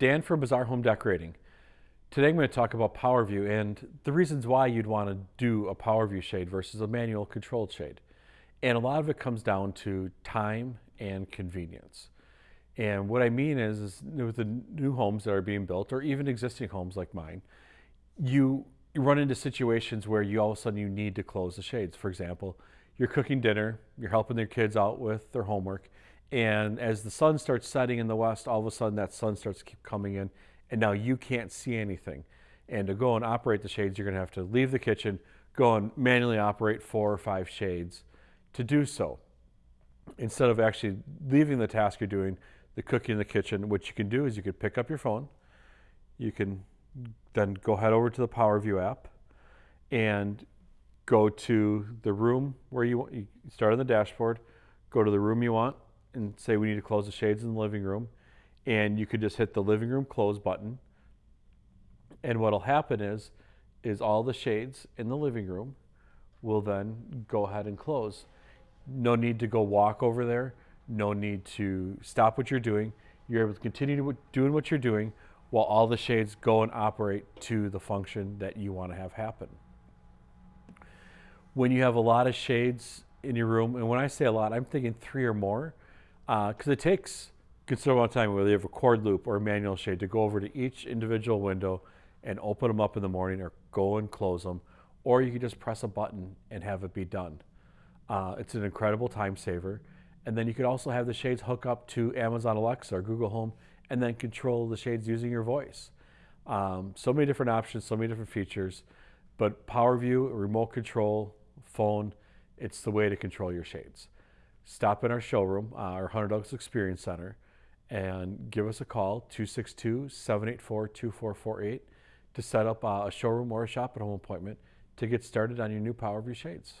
Dan from Bazaar Home Decorating. Today I'm going to talk about PowerView and the reasons why you'd want to do a PowerView shade versus a manual controlled shade. And a lot of it comes down to time and convenience. And what I mean is, is with the new homes that are being built or even existing homes like mine, you run into situations where you all of a sudden you need to close the shades. For example, you're cooking dinner, you're helping your kids out with their homework, and as the sun starts setting in the west, all of a sudden that sun starts keep coming in, and now you can't see anything. And to go and operate the shades, you're going to have to leave the kitchen, go and manually operate four or five shades to do so. Instead of actually leaving the task you're doing, the cooking in the kitchen, what you can do is you could pick up your phone, you can then go head over to the PowerView app and go to the room where you, you start on the dashboard, go to the room you want and say we need to close the shades in the living room. And you could just hit the living room close button. And what'll happen is, is all the shades in the living room will then go ahead and close. No need to go walk over there. No need to stop what you're doing. You're able to continue doing what you're doing while all the shades go and operate to the function that you want to have happen when you have a lot of shades in your room, and when I say a lot, I'm thinking three or more, because uh, it takes considerable time, whether you have a cord loop or a manual shade, to go over to each individual window and open them up in the morning or go and close them, or you can just press a button and have it be done. Uh, it's an incredible time saver. And then you could also have the shades hook up to Amazon Alexa or Google Home and then control the shades using your voice. Um, so many different options, so many different features, but PowerView, remote control, phone, it's the way to control your shades. Stop in our showroom, uh, our Hunter Douglas Experience Center, and give us a call, 262-784-2448, to set up uh, a showroom or a shop at home appointment to get started on your new PowerView shades.